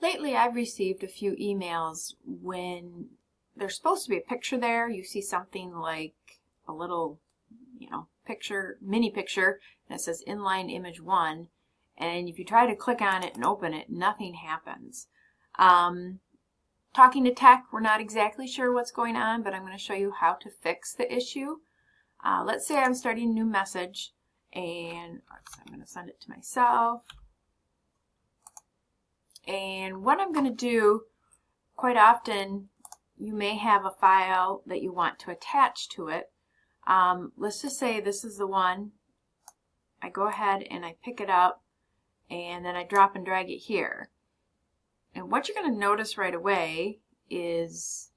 Lately, I've received a few emails when there's supposed to be a picture there. You see something like a little, you know, picture, mini picture, it says inline image one. And if you try to click on it and open it, nothing happens. Um, talking to tech, we're not exactly sure what's going on, but I'm going to show you how to fix the issue. Uh, let's say I'm starting a new message and I'm going to send it to myself. And what I'm going to do, quite often, you may have a file that you want to attach to it. Um, let's just say this is the one. I go ahead and I pick it up and then I drop and drag it here. And what you're going to notice right away is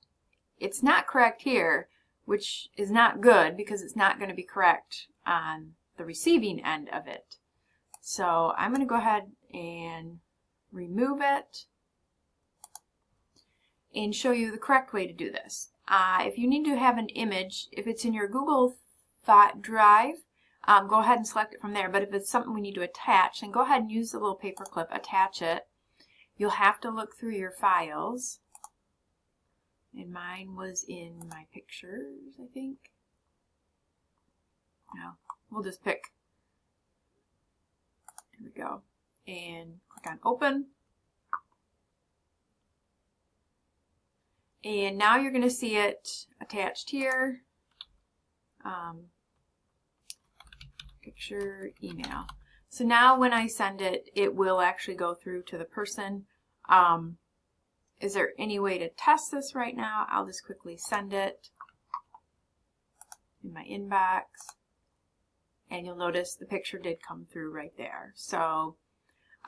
it's not correct here, which is not good because it's not going to be correct on the receiving end of it. So I'm going to go ahead and remove it, and show you the correct way to do this. Uh, if you need to have an image, if it's in your Google Thought Drive, um, go ahead and select it from there. But if it's something we need to attach, then go ahead and use the little paper clip, attach it. You'll have to look through your files. And mine was in my pictures, I think. No, we'll just pick. Here we go and click on open. And now you're going to see it attached here. Um, picture, email. So now when I send it, it will actually go through to the person. Um, is there any way to test this right now? I'll just quickly send it in my inbox. And you'll notice the picture did come through right there. So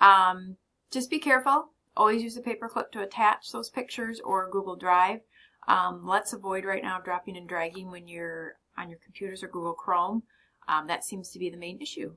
um, just be careful. Always use a paper clip to attach those pictures or Google Drive. Um, let's avoid right now dropping and dragging when you're on your computers or Google Chrome. Um, that seems to be the main issue.